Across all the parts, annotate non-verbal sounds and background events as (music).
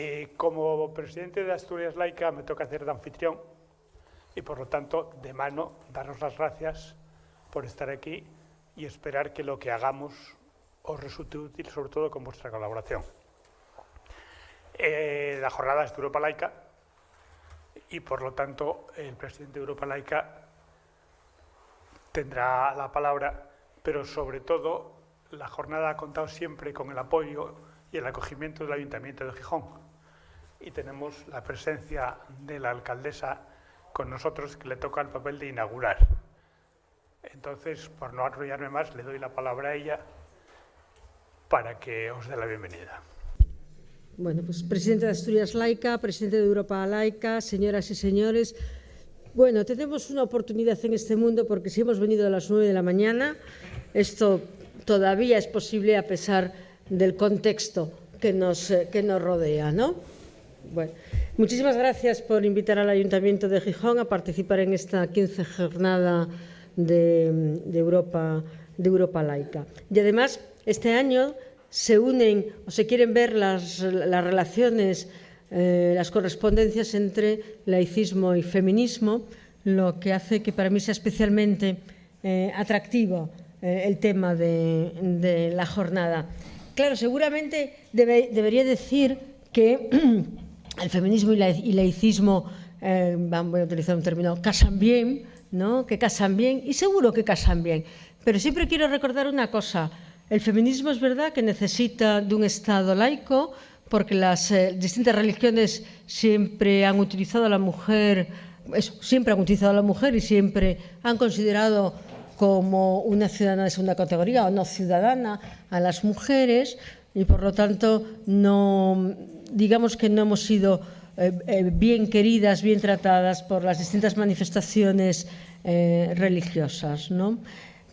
Eh, como presidente de Asturias Laica me toca hacer de anfitrión y por lo tanto de mano daros las gracias por estar aquí y esperar que lo que hagamos os resulte útil, sobre todo con vuestra colaboración. Eh, la jornada es de Europa Laica y por lo tanto el presidente de Europa Laica tendrá la palabra, pero sobre todo la jornada ha contado siempre con el apoyo y el acogimiento del Ayuntamiento de Gijón. Y tenemos la presencia de la alcaldesa con nosotros que le toca el papel de inaugurar. Entonces, por no arrollarme más, le doy la palabra a ella para que os dé la bienvenida. Bueno, pues presidente de Asturias Laica, presidente de Europa Laica, señoras y señores, bueno, tenemos una oportunidad en este mundo porque si hemos venido a las 9 de la mañana, esto todavía es posible a pesar del contexto que nos, eh, que nos rodea, ¿no? Bueno, muchísimas gracias por invitar al Ayuntamiento de Gijón a participar en esta 15 jornada de, Europa, de Europa laica. Y además, este año se unen o se quieren ver las, relaciones, eh, las correspondencias entre laicismo y feminismo, lo que hace que para mí sea especialmente eh, atractivo eh, el tema de, la jornada. Claro, seguramente debe, debería decir que (clears throat) el feminismo y, la, y laicismo, eh, voy a utilizar un término, casan bien, ¿no? que casan bien, y seguro que casan bien. Pero siempre quiero recordar una cosa, el feminismo es verdad que necesita de un Estado laico, porque las eh, distintas religiones siempre han utilizado a la mujer, siempre han utilizado a la mujer y siempre han considerado como una ciudadana de segunda categoría o no ciudadana a las mujeres y por lo tanto no digamos que no hemos sido eh, eh, bien queridas, bien tratadas por las distintas manifestaciones eh, religiosas, ¿no?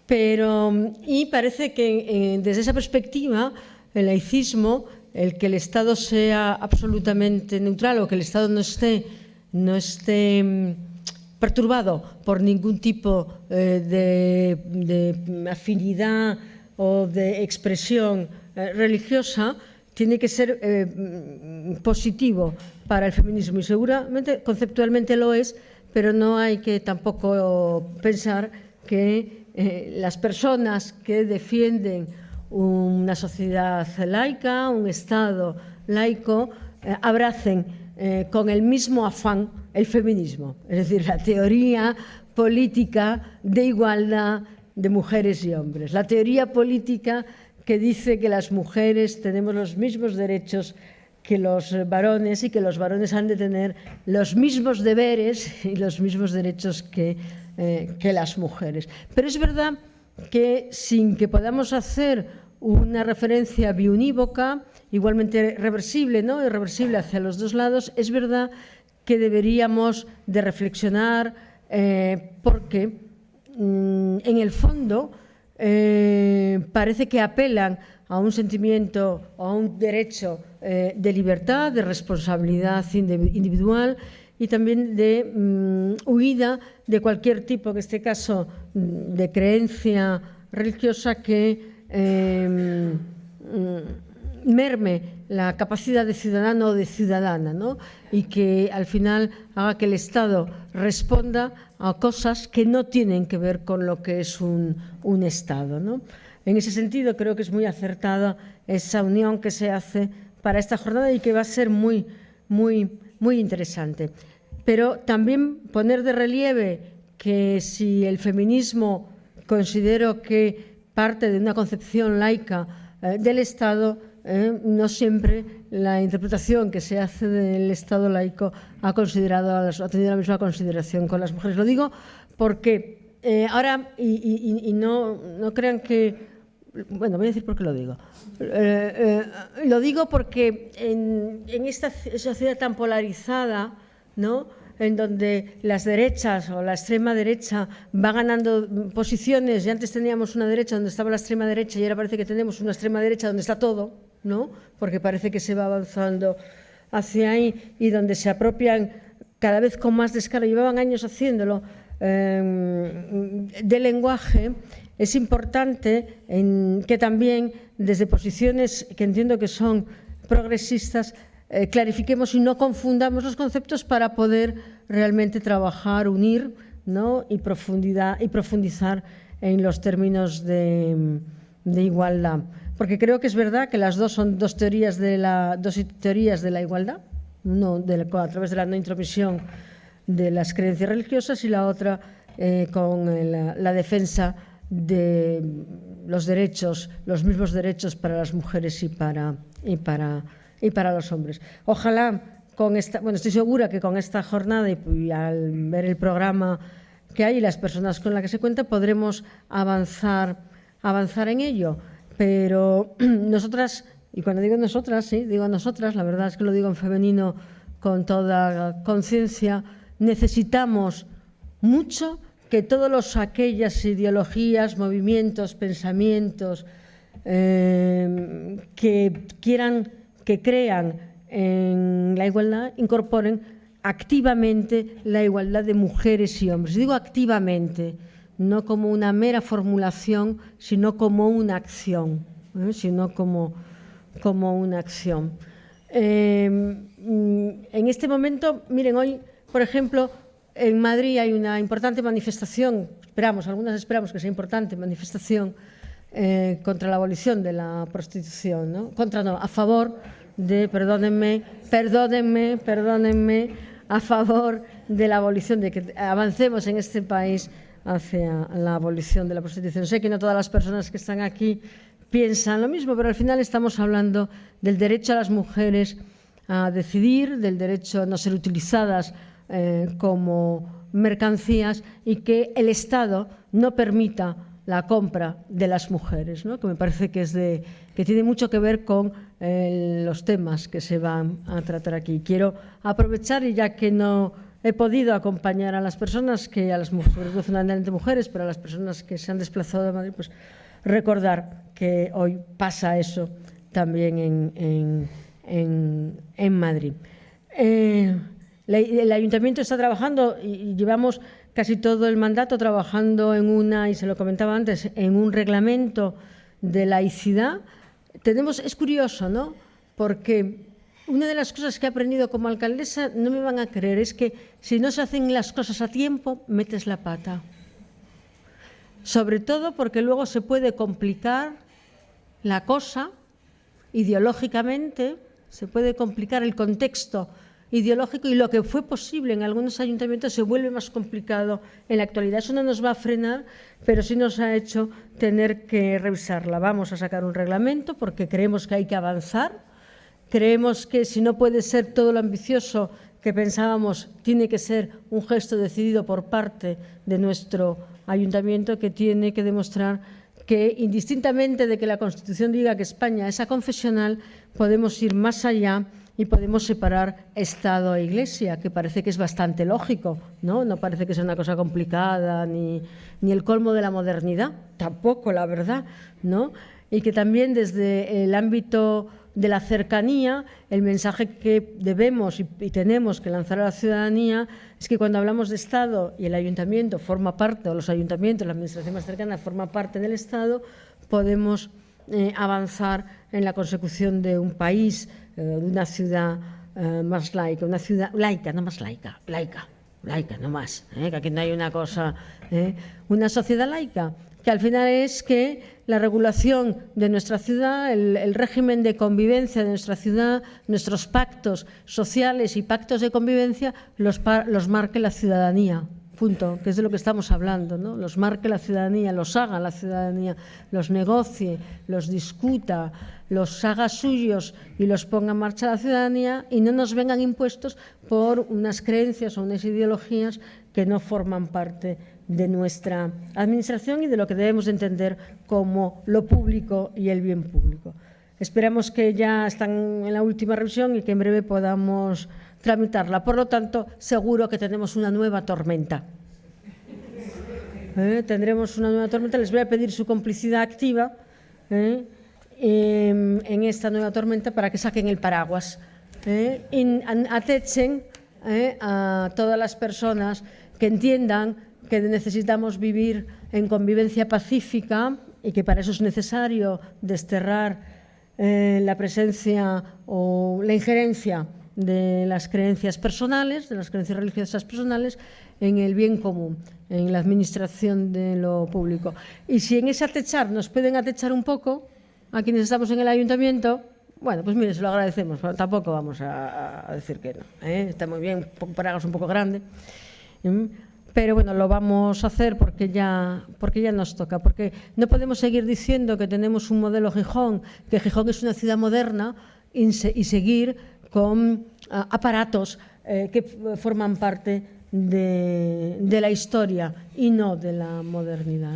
Pero, y parece que desde esa perspectiva, el laicismo, el que el Estado sea absolutamente neutral o que el Estado no esté, no esté mm, perturbado por ningún tipo de, afinidad o de expresión eh, religiosa, tiene que ser eh, mm, positivo para el feminismo. Y seguramente conceptualmente lo es, pero no hay que tampoco pensar que eh, las personas que defienden una sociedad laica, un Estado laico, abracen con el mismo afán el feminismo, es decir, la teoría política de igualdad de mujeres y hombres, la teoría política que dice que las mujeres tenemos los mismos derechos que los varones y que los varones han de tener los mismos deberes y los mismos derechos que eh, que las mujeres. Pero es verdad que sin que podamos hacer una referencia biunívoca, igualmente reversible, ¿no? irreversible hacia los dos lados, es verdad que deberíamos de reflexionar eh, porque mm, en el fondo eh, parece que apelan a un sentimiento o a un derecho eh, de libertad, de responsabilidad individual y también de mm, huida de cualquier tipo, en este caso mm, de creencia religiosa que eh, mm, merme la capacidad de ciudadano o de ciudadana ¿no? y que al final haga que el Estado responda a cosas que no tienen que ver con lo que es un, un Estado. ¿no? En ese sentido creo que es muy acertada esa unión que se hace para esta jornada y que va a ser muy, muy muy interesante. Pero también poner de relieve que si el feminismo considero que parte de una concepción laica eh, del Estado, eh, no siempre la interpretación que se hace del Estado laico ha, considerado, ha tenido la misma consideración con las mujeres. Lo digo porque eh, ahora, y, y, no, no crean que bueno, voy a decir por qué lo digo. Eh, lo digo porque en, en, esta sociedad tan polarizada, ¿no? en donde las derechas o la extrema derecha va ganando posiciones, y antes teníamos una derecha donde estaba la extrema derecha y ahora parece que tenemos una extrema derecha donde está todo, ¿no? porque parece que se va avanzando hacia ahí y donde se apropian cada vez con más descaro, llevaban años haciéndolo, eh, de lenguaje es importante que también desde posiciones que entiendo que son progresistas eh, clarifiquemos y no confundamos los conceptos para poder realmente trabajar, unir y, profundidad, y profundizar en los términos de, igualdad. Porque creo que es verdad que las dos son dos teorías de la, dos teorías de la igualdad, la, a través de la no intromisión de las creencias religiosas y la otra eh, con la, la defensa de los derechos, los mismos derechos para las mujeres y para, y para, y para los hombres. Ojalá con esta, bueno, estoy segura que con esta jornada y, y al ver el programa que hay y las personas con las que se cuenta podremos avanzar, avanzar en ello. Pero (clears throat) nosotras, y cuando digo nosotras, sí, digo nosotras, la verdad es que lo digo en femenino con toda conciencia, necesitamos mucho que todas aquellas ideologías, movimientos, pensamientos eh, que quieran, que crean en la igualdad, incorporen activamente la igualdad de mujeres y hombres. Digo activamente, no como una mera formulación, sino como una acción, ¿eh? sino como, como una acción. Eh, en este momento, miren, hoy, por ejemplo, en Madrid hay una importante manifestación, esperamos, algunas esperamos que sea importante, manifestación eh, contra la abolición de la prostitución, ¿no? contra no, a favor de, perdónenme, perdónenme, perdónenme, a favor de la abolición, de que avancemos en este país hacia la abolición de la prostitución. Sé que no todas las personas que están aquí piensan lo mismo, pero al final estamos hablando del derecho a las mujeres a decidir, del derecho a no ser utilizadas eh, como mercancías y que el Estado no permita la compra de las mujeres, ¿no? que me parece que, es de, que tiene mucho que ver con eh, los temas que se van a tratar aquí. Quiero aprovechar, y ya que no he podido acompañar a las personas, que a las mujeres, fundamentalmente mujeres, pero a las personas que se han desplazado de Madrid, pues recordar que hoy pasa eso también en, en, en, en Madrid. Eh, el ayuntamiento está trabajando y llevamos casi todo el mandato trabajando en una, y se lo comentaba antes, en un reglamento de laicidad. Tenemos, es curioso, ¿no? Porque una de las cosas que he aprendido como alcaldesa, no me van a creer, es que si no se hacen las cosas a tiempo, metes la pata. Sobre todo porque luego se puede complicar la cosa ideológicamente, se puede complicar el contexto ideológico y lo que fue posible en algunos ayuntamientos se vuelve más complicado en la actualidad. Eso no nos va a frenar, pero sí nos ha hecho tener que revisarla. Vamos a sacar un reglamento porque creemos que hay que avanzar. Creemos que si no puede ser todo lo ambicioso que pensábamos, tiene que ser un gesto decidido por parte de nuestro ayuntamiento que tiene que demostrar que indistintamente de que la Constitución diga que España es aconfesional, podemos ir más allá y podemos separar Estado e Iglesia, que parece que es bastante lógico, ¿no? No parece que sea una cosa complicada ni, ni el colmo de la modernidad, tampoco, la verdad, ¿no? Y que también desde el ámbito de la cercanía, el mensaje que debemos y, tenemos que lanzar a la ciudadanía es que cuando hablamos de Estado y el ayuntamiento forma parte, o los ayuntamientos, la administración más cercana forma parte del Estado, podemos eh, avanzar en la consecución de un país eh, de una ciudad eh, más laica, una ciudad laica, no más laica, laica, laica, no más, que aquí no hay una cosa, una sociedad laica, que al final es que la regulación de nuestra ciudad, el, régimen de convivencia de nuestra ciudad, nuestros pactos sociales y pactos de convivencia los, los marque la ciudadanía punto, que es de lo que estamos hablando, ¿no? los marque la ciudadanía, los haga la ciudadanía, los negocie, los discuta, los haga suyos y los ponga en marcha la ciudadanía y no nos vengan impuestos por unas creencias o unas ideologías que no forman parte de nuestra administración y de lo que debemos de entender como lo público y el bien público. Esperamos que ya están en la última revisión y que en breve podamos tramitarla. Por lo tanto, seguro que tenemos una nueva tormenta. ¿Eh? Tendremos una nueva tormenta. Les voy a pedir su complicidad activa ¿eh? en, en, esta nueva tormenta para que saquen el paraguas. ¿eh? Y atechen ¿eh? a todas las personas que entiendan que necesitamos vivir en convivencia pacífica y que para eso es necesario desterrar eh, la presencia o la injerencia de las creencias personales, de las creencias religiosas personales, en el bien común, en la administración de lo público. Y si en ese atechar nos pueden atechar un poco, a quienes estamos en el ayuntamiento, bueno, pues mire, se lo agradecemos, pero tampoco vamos a, decir que no. ¿eh? Está muy bien, Praga es un poco grande. Pero bueno, lo vamos a hacer porque ya, porque ya nos toca, porque no podemos seguir diciendo que tenemos un modelo Gijón, que Gijón es una ciudad moderna y, se, y seguir con uh, aparatos eh, que forman parte de, la historia y no de la modernidad.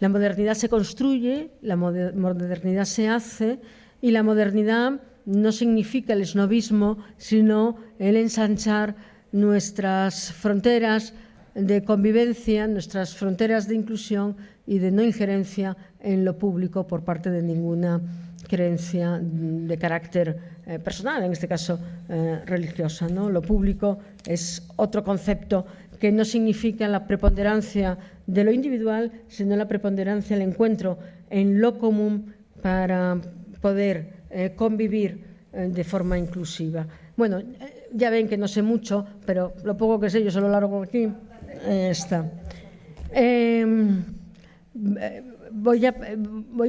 la modernidad se construye, la modernidad se hace y la modernidad no significa el esnovismo, sino el ensanchar nuestras fronteras de convivencia, nuestras fronteras de inclusión y de no injerencia en lo público por parte de ninguna creencia de carácter eh, personal, en este caso eh, religiosa. ¿no? Lo público es otro concepto que no significa la preponderancia de lo individual, sino la preponderancia, el encuentro en lo común para poder eh, convivir de forma inclusiva. Bueno, ya ven que no sé mucho, pero lo poco que sé yo se lo largo aquí. Eh, está. Em, eh, voy,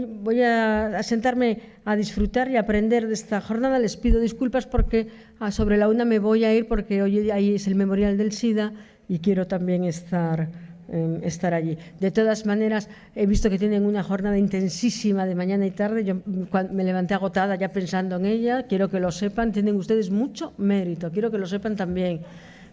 voy a, sentarme a disfrutar y aprender de esta jornada. Les pido disculpas porque ah, sobre la una me voy a ir porque hoy ahí es el memorial del SIDA y quiero también estar eh, estar allí. De todas maneras, he visto que tienen una jornada intensísima de mañana y tarde. Yo me levanté agotada ya pensando en ella. Quiero que lo sepan. Tienen ustedes mucho mérito. Quiero que lo sepan también,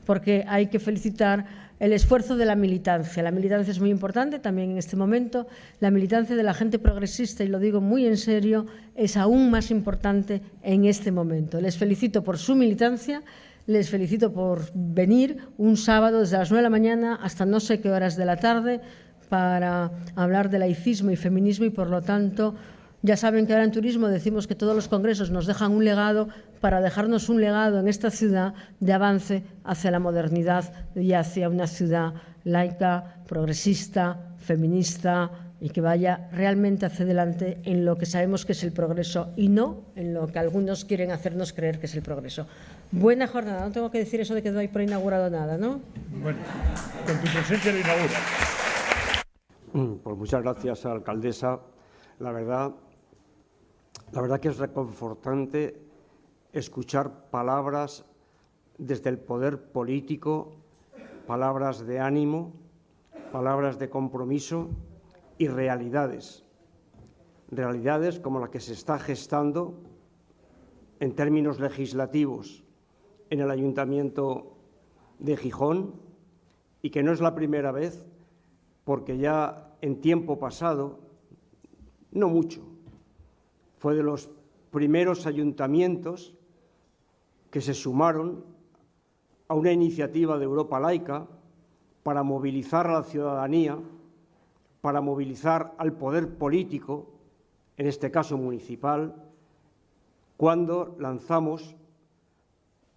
porque hay que felicitar el esfuerzo de la militancia. La militancia es muy importante también en este momento. La militancia de la gente progresista, y lo digo muy en serio, es aún más importante en este momento. Les felicito por su militancia les felicito por venir un sábado desde las 9 de la mañana hasta no sé qué horas de la tarde para hablar de laicismo y feminismo y por lo tanto ya saben que ahora en turismo decimos que todos los congresos nos dejan un legado para dejarnos un legado en esta ciudad de avance hacia la modernidad y hacia una ciudad laica, progresista, feminista, y que vaya realmente hacia adelante en lo que sabemos que es el progreso y no en lo que algunos quieren hacernos creer que es el progreso. Buena jornada, no tengo que decir eso de que no hay por inaugurado nada, ¿no? Bueno, con tu presencia lo inaugura. Mm, pues muchas gracias, alcaldesa. La verdad, la verdad que es reconfortante escuchar palabras desde el poder político, palabras de ánimo, palabras de compromiso y realidades. Realidades como la que se está gestando en términos legislativos en el Ayuntamiento de Gijón y que no es la primera vez porque ya en tiempo pasado, no mucho, fue de los primeros ayuntamientos que se sumaron a una iniciativa de Europa Laica para movilizar a la ciudadanía para movilizar al poder político, en este caso municipal, cuando lanzamos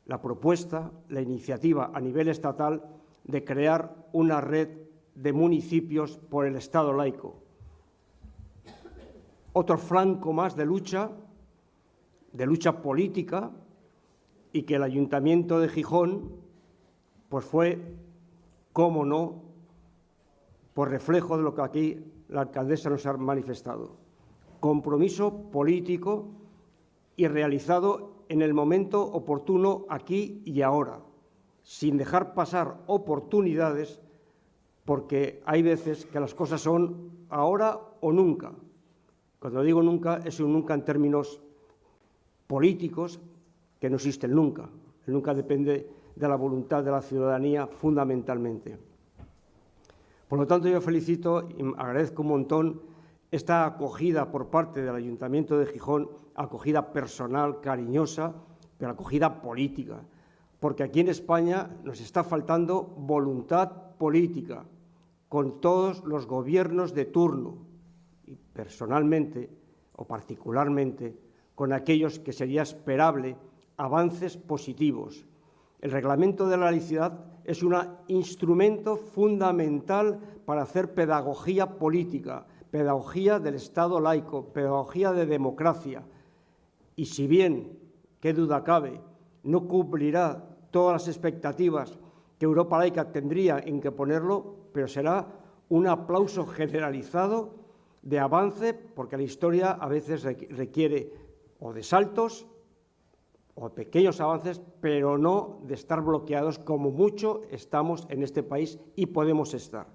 la propuesta, la iniciativa a nivel estatal de crear una red de municipios por el Estado laico. Otro flanco más de lucha, de lucha política, y que el Ayuntamiento de Gijón pues fue, cómo no, por reflejo de lo que aquí la alcaldesa nos ha manifestado. Compromiso político y realizado en el momento oportuno aquí y ahora, sin dejar pasar oportunidades, porque hay veces que las cosas son ahora o nunca. Cuando digo nunca, es un nunca en términos políticos, que no existe nunca. Nunca depende de la voluntad de la ciudadanía fundamentalmente. Por lo tanto, yo felicito y agradezco un montón esta acogida por parte del Ayuntamiento de Gijón, acogida personal, cariñosa, pero acogida política, porque aquí en España nos está faltando voluntad política con todos los gobiernos de turno y personalmente o particularmente con aquellos que sería esperable avances positivos. El reglamento de la laicidad es un instrumento fundamental para hacer pedagogía política, pedagogía del Estado laico, pedagogía de democracia. Y si bien, qué duda cabe, no cumplirá todas las expectativas que Europa laica tendría en que ponerlo, pero será un aplauso generalizado de avance, porque la historia a veces requiere o de saltos o pequeños avances, pero no de estar bloqueados como mucho estamos en este país y podemos estar.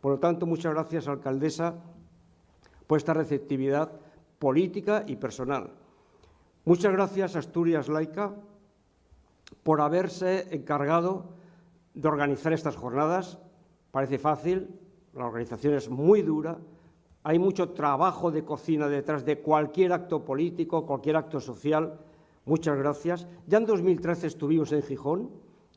Por lo tanto, muchas gracias, alcaldesa, por esta receptividad política y personal. Muchas gracias, Asturias Laica, por haberse encargado de organizar estas jornadas. Parece fácil, la organización es muy dura, hay mucho trabajo de cocina detrás de cualquier acto político, cualquier acto social. Muchas gracias. Ya en 2013 estuvimos en Gijón,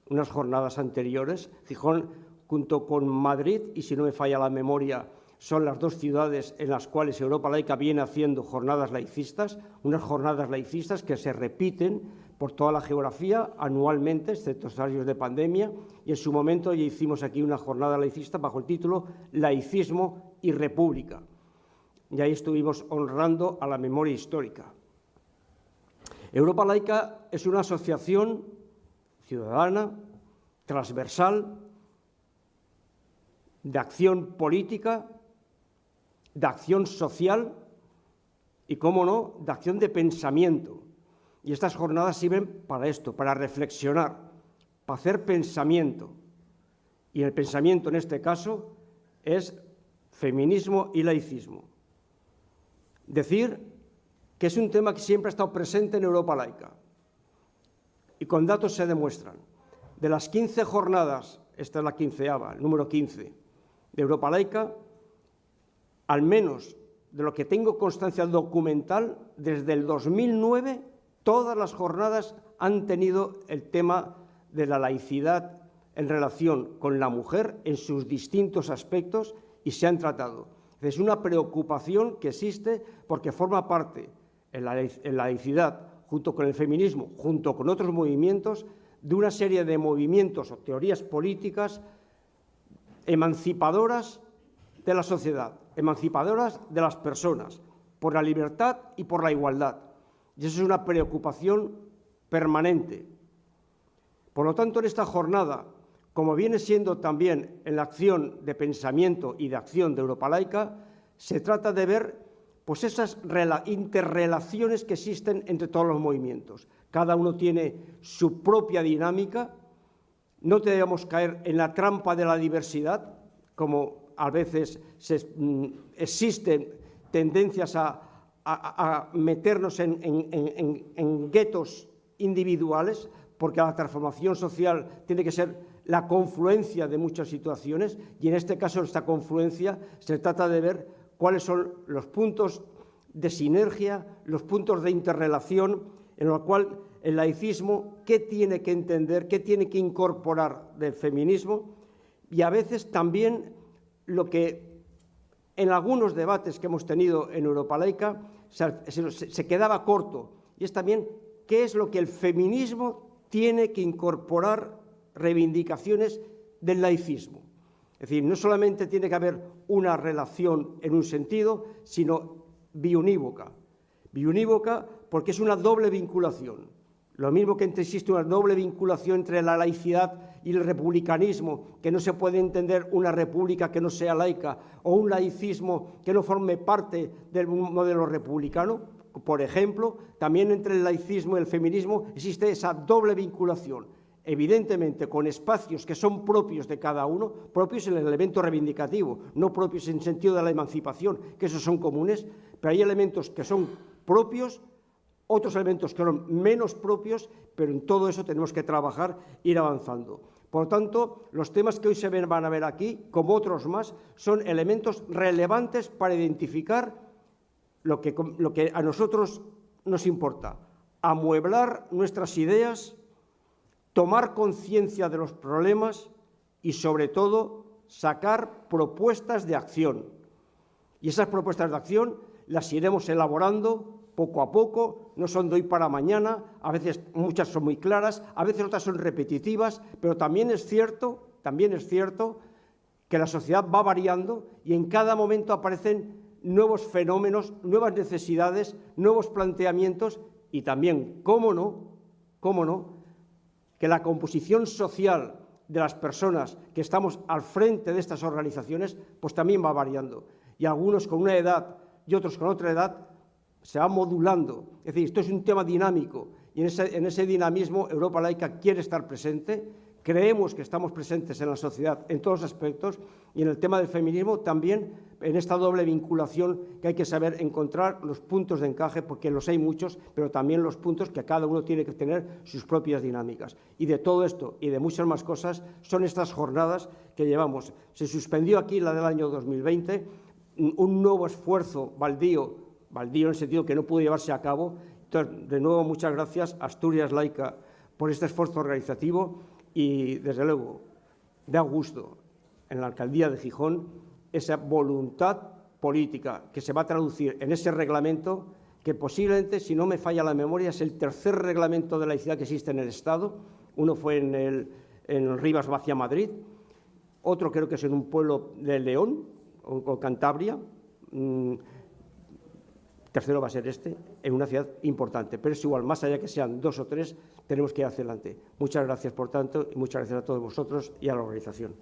unas jornadas anteriores. Gijón, junto con Madrid, y si no me falla la memoria, son las dos ciudades en las cuales Europa Laica viene haciendo jornadas laicistas, unas jornadas laicistas que se repiten por toda la geografía anualmente, excepto los años de pandemia, y en su momento ya hicimos aquí una jornada laicista bajo el título Laicismo y República. Y ahí estuvimos honrando a la memoria histórica. Europa Laica es una asociación ciudadana, transversal, de acción política, de acción social y, cómo no, de acción de pensamiento. Y estas jornadas sirven para esto, para reflexionar, para hacer pensamiento. Y el pensamiento en este caso es feminismo y laicismo. Decir que es un tema que siempre ha estado presente en Europa laica. Y con datos se demuestran. De las 15 jornadas, esta es la quinceava, el número 15, de Europa laica, al menos de lo que tengo constancia documental, desde el 2009 Todas las jornadas han tenido el tema de la laicidad en relación con la mujer en sus distintos aspectos y se han tratado. Es una preocupación que existe porque forma parte en la, laicidad, junto con el feminismo, junto con otros movimientos, de una serie de movimientos o teorías políticas emancipadoras de la sociedad, emancipadoras de las personas, por la libertad y por la igualdad. Y eso es una preocupación permanente. Por lo tanto, en esta jornada, como viene siendo también en la acción de pensamiento y de acción de Europa Laica, se trata de ver pues esas interrelaciones que existen entre todos los movimientos. Cada uno tiene su propia dinámica. No debemos caer en la trampa de la diversidad, como a veces mm, existen tendencias a, a, meternos en, guetos individuales, porque la transformación social tiene que ser la confluencia de muchas situaciones y en este caso esta confluencia se trata de ver cuáles son los puntos de sinergia, los puntos de interrelación en los cual el laicismo, qué tiene que entender, qué tiene que incorporar del feminismo y a veces también lo que en algunos debates que hemos tenido en Europa Laica se, quedaba corto. Y es también qué es lo que el feminismo tiene que incorporar reivindicaciones del laicismo. Es decir, no solamente tiene que haber una relación en un sentido, sino biunívoca. Biunívoca porque es una doble vinculación. Lo mismo que existe una doble vinculación entre la laicidad y el republicanismo, que no se puede entender una república que no sea laica o un laicismo que no forme parte del modelo republicano. Por ejemplo, también entre el laicismo y el feminismo existe esa doble vinculación, evidentemente con espacios que son propios de cada uno, propios en el elemento reivindicativo, no propios en sentido de la emancipación, que esos son comunes, pero hay elementos que son propios otros elementos que son menos propios, pero en todo eso tenemos que trabajar ir avanzando. Por tanto, los temas que hoy se van a ver aquí, como otros más, son elementos relevantes para identificar lo que, lo que a nosotros nos importa, amueblar nuestras ideas, tomar conciencia de los problemas y, sobre todo, sacar propuestas de acción. Y esas propuestas de acción las iremos elaborando poco a poco, no son de hoy para mañana, a veces muchas son muy claras, a veces otras son repetitivas, pero también es cierto, también es cierto que la sociedad va variando y en cada momento aparecen nuevos fenómenos, nuevas necesidades, nuevos planteamientos y también, cómo no, cómo no, que la composición social de las personas que estamos al frente de estas organizaciones, pues también va variando. Y algunos con una edad y otros con otra edad se va modulando. Es decir, esto es un tema dinámico y en ese, en ese dinamismo Europa Laica quiere estar presente Creemos que estamos presentes en la sociedad en todos los aspectos y en el tema del feminismo también en esta doble vinculación que hay que saber encontrar los puntos de encaje, porque los hay muchos, pero también los puntos que cada uno tiene que tener sus propias dinámicas. Y de todo esto y de muchas más cosas son estas jornadas que llevamos. Se suspendió aquí la del año 2020, un nuevo esfuerzo baldío, baldío en el sentido que no pudo llevarse a cabo. Entonces, de nuevo, muchas gracias a Asturias Laica por este esfuerzo organizativo y, desde luego, da gusto en la alcaldía de Gijón esa voluntad política que se va a traducir en ese reglamento que posiblemente, si no me falla la memoria, es el tercer reglamento de laicidad que existe en el Estado. Uno fue en el, en Rivas Vacia Madrid, otro creo que es en un pueblo de León o, Cantabria. Tercero va a ser este, en una ciudad importante. Pero es igual, más allá que sean dos o tres, tenemos que ir hacia adelante. Muchas gracias, por tanto, y muchas gracias a todos vosotros y a la organización.